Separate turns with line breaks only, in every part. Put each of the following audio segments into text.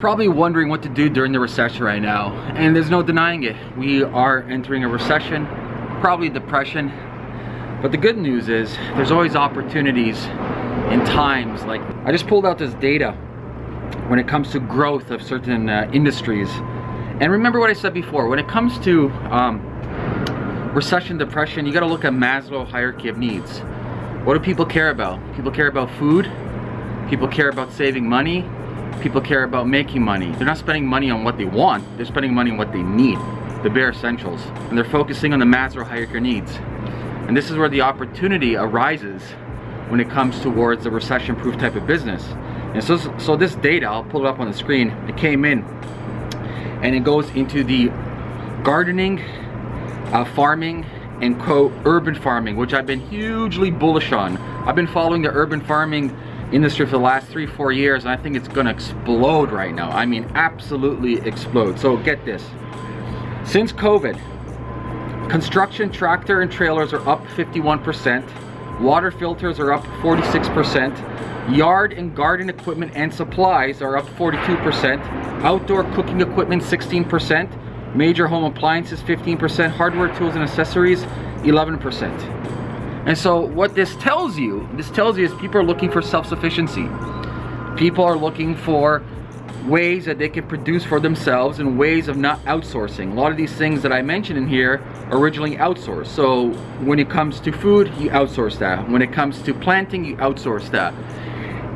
Probably wondering what to do during the recession right now, and there's no denying it. We are entering a recession, probably depression, but the good news is there's always opportunities in times like I just pulled out this data when it comes to growth of certain uh, industries. And remember what I said before, when it comes to um, recession, depression, you gotta look at Maslow hierarchy of needs. What do people care about? People care about food, people care about saving money, people care about making money. They're not spending money on what they want, they're spending money on what they need, the bare essentials. And they're focusing on the Maslow hierarchy needs. And this is where the opportunity arises when it comes towards a recession-proof type of business. And so, so this data, I'll pull it up on the screen, it came in and it goes into the gardening, uh, farming, and quote urban farming, which I've been hugely bullish on. I've been following the urban farming industry for the last three, four years, and I think it's gonna explode right now. I mean, absolutely explode. So get this. Since COVID, construction tractor and trailers are up 51%, water filters are up 46%, yard and garden equipment and supplies are up 42%, outdoor cooking equipment 16%, major home appliances 15%, hardware tools and accessories 11%. And so what this tells you, this tells you is people are looking for self-sufficiency. People are looking for ways that they can produce for themselves and ways of not outsourcing. A lot of these things that I mentioned in here originally outsourced. So when it comes to food, you outsource that. When it comes to planting, you outsource that.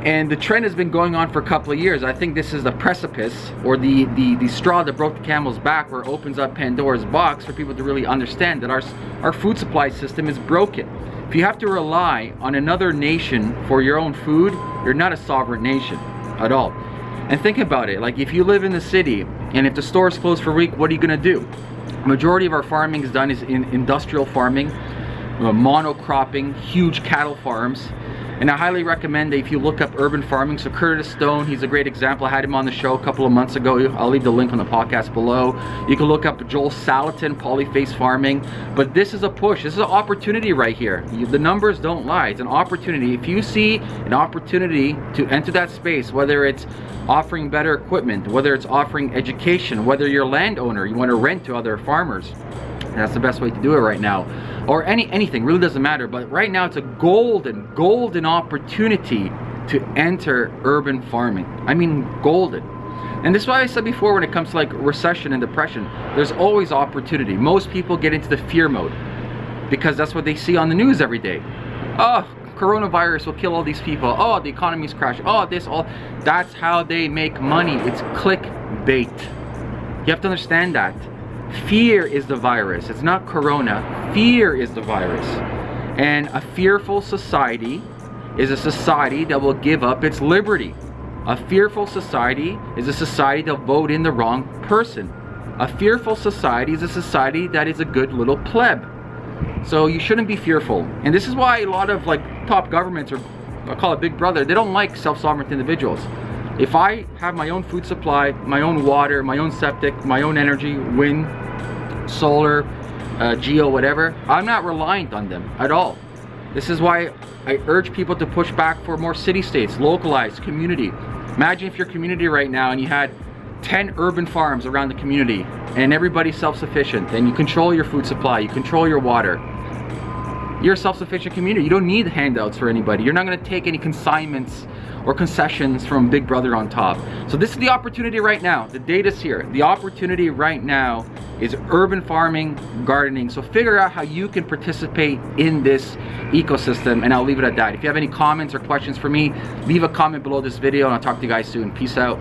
And the trend has been going on for a couple of years. I think this is the precipice or the, the, the straw that broke the camel's back where it opens up Pandora's box for people to really understand that our, our food supply system is broken. If you have to rely on another nation for your own food, you're not a sovereign nation at all. And think about it, like if you live in the city and if the store is closed for a week, what are you gonna do? Majority of our farming is done is in industrial farming, uh, monocropping, huge cattle farms. And I highly recommend that if you look up urban farming, so Curtis Stone, he's a great example. I had him on the show a couple of months ago. I'll leave the link on the podcast below. You can look up Joel Salatin, polyface farming. But this is a push. This is an opportunity right here. The numbers don't lie. It's an opportunity. If you see an opportunity to enter that space, whether it's offering better equipment, whether it's offering education, whether you're a landowner, you want to rent to other farmers, that's the best way to do it right now. Or any anything, really doesn't matter. But right now it's a golden, golden opportunity to enter urban farming. I mean golden. And this is why I said before when it comes to like recession and depression, there's always opportunity. Most people get into the fear mode because that's what they see on the news every day. Oh, coronavirus will kill all these people. Oh, the economy's crashing. Oh, this, all. That's how they make money. It's clickbait. You have to understand that. Fear is the virus. It's not corona. Fear is the virus. And a fearful society is a society that will give up its liberty. A fearful society is a society that will vote in the wrong person. A fearful society is a society that is a good little pleb. So you shouldn't be fearful. And this is why a lot of like top governments or I call it big brother, they don't like self-sovereign individuals. If I have my own food supply, my own water, my own septic, my own energy, wind, solar, uh, geo, whatever, I'm not reliant on them at all. This is why I urge people to push back for more city-states, localized, community. Imagine if your community right now and you had 10 urban farms around the community and everybody's self-sufficient and you control your food supply, you control your water. You're a self-sufficient community. You don't need handouts for anybody. You're not gonna take any consignments or concessions from Big Brother on top. So this is the opportunity right now. The data's here. The opportunity right now is urban farming, gardening. So figure out how you can participate in this ecosystem and I'll leave it at that. If you have any comments or questions for me, leave a comment below this video and I'll talk to you guys soon. Peace out.